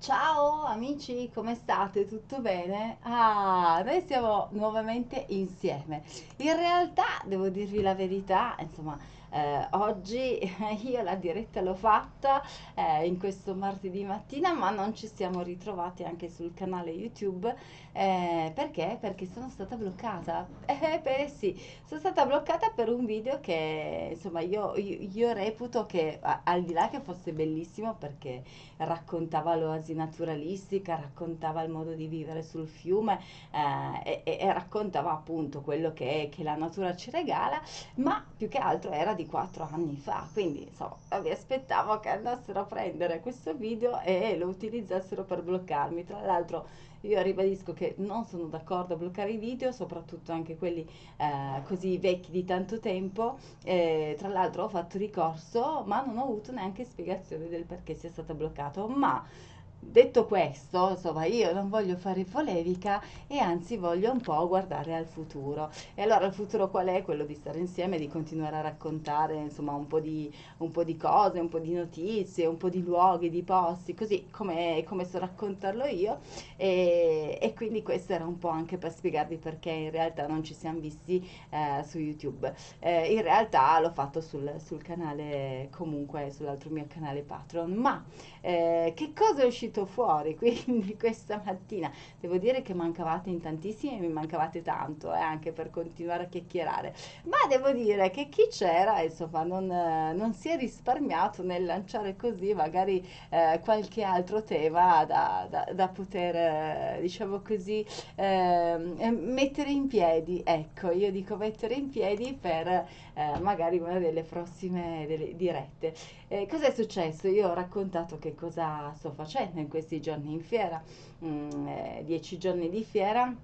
Ciao amici, come state? Tutto bene? Ah, noi siamo nuovamente insieme. In realtà, devo dirvi la verità, insomma, eh, oggi io la diretta l'ho fatta eh, in questo martedì mattina, ma non ci siamo ritrovati anche sul canale YouTube. eh, perché? Perché sono stata bloccata. Eh, beh, sì, sono stata bloccata per un video che, insomma, io, io- io reputo che, al di là che fosse bellissimo, perché raccontava l'oasi naturalistica, raccontava il modo di vivere sul fiume eh, e- e raccontava appunto quello che, che la natura ci regala, ma più che altro era di quattro anni fa, quindi insomma mi aspettavo che andassero a prendere questo video e lo utilizzassero per bloccarmi. Tra l'altro io ribadisco che non sono d'accordo a bloccare i video, soprattutto anche quelli eh, così vecchi di tanto tempo. Eh, tra l'altro ho fatto ricorso, ma non ho avuto neanche spiegazione del perché sia stato bloccato. Ma detto questo, insomma, io non voglio fare polemica e anzi voglio un po' guardare al futuro. E allora il futuro qual è? Quello di stare insieme, di continuare a raccontare, insomma, un po' di, un po' di cose, un po' di notizie, un po' di luoghi, di posti, così come, come so raccontarlo io. E, e quindi questo era un po' anche per spiegarvi perché in realtà non ci siamo visti eh, su YouTube. Eh, in realtà l'ho fatto sul, sul canale, comunque sull'altro mio canale Patreon, ma eh, che cosa è uscito fuori quindi questa mattina? Devo dire che mancavate in tantissimi e mi mancavate tanto, eh, anche per continuare a chiacchierare, ma devo dire che chi c'era, insomma, non, eh, non si è risparmiato nel lanciare così magari eh, qualche altro tema da, da- da poter, eh, diciamo così, ehm, eh, mettere in piedi. Ecco, io dico mettere in piedi per eh, magari una delle prossime delle dirette. Cos'è successo? Io ho raccontato che cosa sto facendo in questi giorni in fiera, Mm, eh, dieci giorni di fiera.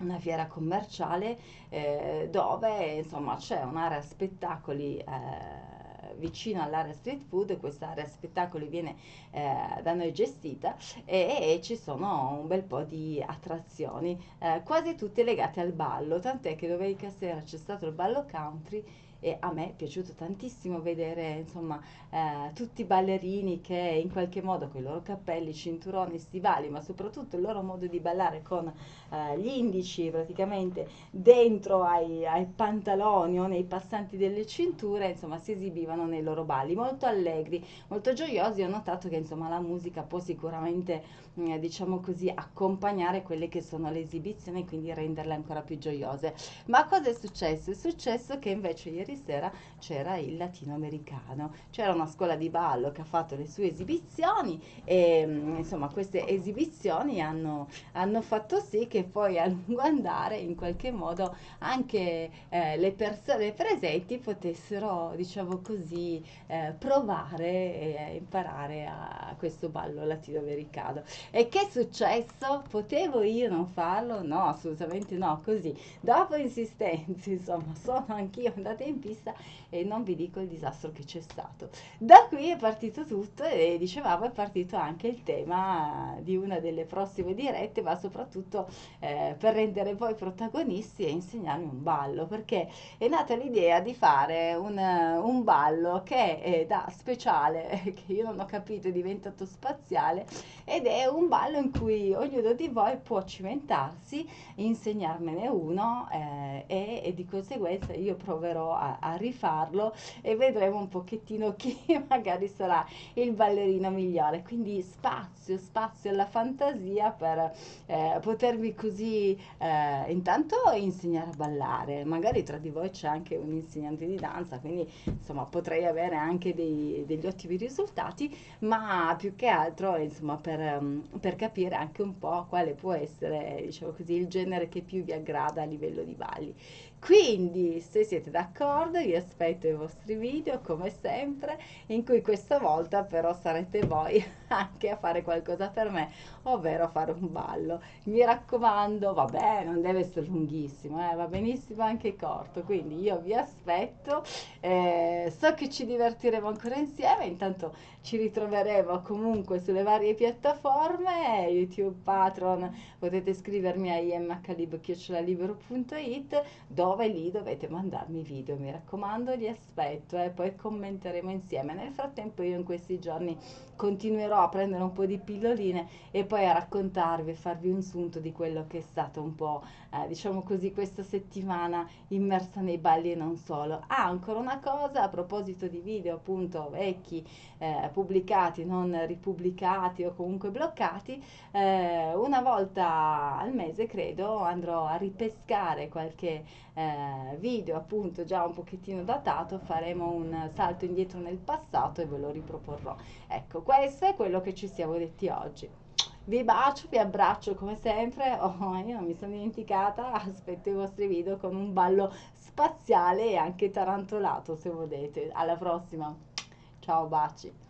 Una fiera commerciale eh, dove insomma c'è un'area spettacoli eh, vicino all'area street food, questa area spettacoli viene eh, da noi gestita e, e ci sono un bel po' di attrazioni, eh, quasi tutte legate al ballo, tant'è che domenica sera c'è stato il ballo country e a me è piaciuto tantissimo vedere, insomma, eh, tutti i ballerini che in qualche modo con i loro cappelli, cinturoni, stivali, ma soprattutto il loro modo di ballare con eh, gli indici praticamente dentro ai, ai pantaloni o nei passanti delle cinture, insomma, si esibivano nei loro balli, molto allegri, molto gioiosi. Ho notato che, insomma, la musica può sicuramente, mm, diciamo così, accompagnare quelle che sono le esibizioni e quindi renderle ancora più gioiose. Ma cosa è successo? È successo che invece ieri sera c'era il latinoamericano, c'era una scuola di ballo che ha fatto le sue esibizioni e mm, insomma queste esibizioni hanno, hanno fatto sì che poi a lungo andare in qualche modo anche eh, le persone presenti potessero, diciamo così, eh, provare e imparare a questo ballo latinoamericano. E che è successo? Potevo io non farlo? No, assolutamente no, così Dopo insistenze, insomma, sono anch'io andata in pista e non vi dico il disastro che c'è stato. Da qui è partito tutto e dicevamo è partito anche il tema di una delle prossime dirette, ma soprattutto eh, per rendere voi protagonisti e insegnarmi un ballo, perché è nata l'idea di fare un, un ballo che è da speciale, che io non ho capito, è diventato spaziale ed è un ballo in cui ognuno di voi può cimentarsi insegnarmene uno eh, e, e di conseguenza io proverò a, a rifarlo e vedremo un pochettino chi magari sarà il ballerino migliore. Quindi spazio, spazio alla fantasia per eh, potervi così eh, intanto insegnare a ballare. Magari tra di voi c'è anche un insegnante di danza, quindi insomma potrei avere anche dei- degli ottimi risultati, ma più che altro insomma per, ehm, per capire anche un po' quale può essere, diciamo così, il genere che più vi aggrada a livello di balli. Quindi, se siete d'accordo, vi aspetto i vostri video come sempre, in cui questa volta però sarete voi anche a fare qualcosa per me, ovvero fare un ballo. Mi raccomando, vabbè, non deve essere lunghissimo, eh, va benissimo anche corto, quindi io vi aspetto, eh, so che ci divertiremo ancora insieme, intanto ci ritroveremo comunque sulle varie piattaforme, YouTube, Patreon, potete scrivermi a imhlib.it dove lì dovete mandarmi video, mi raccomando, li aspetto e poi commenteremo insieme. Nel frattempo io in questi giorni continuerò a prendere un po' di pilloline e poi a raccontarvi e farvi un sunto di quello che è stato un po', eh, diciamo così, questa settimana immersa nei balli e non solo. Ah, ancora una cosa a proposito di video appunto vecchi, eh, pubblicati, non ripubblicati o comunque bloccati, eh, una volta al mese credo andrò a ripescare qualche eh, video appunto già un pochettino datato, faremo un salto indietro nel passato e ve lo riproporrò. Ecco, questo è quello che ci siamo detti oggi. Vi bacio, vi abbraccio come sempre. Oh, io non mi sono dimenticata. Aspetto i vostri video con un ballo spaziale e anche tarantolato se volete. Alla prossima. Ciao, baci.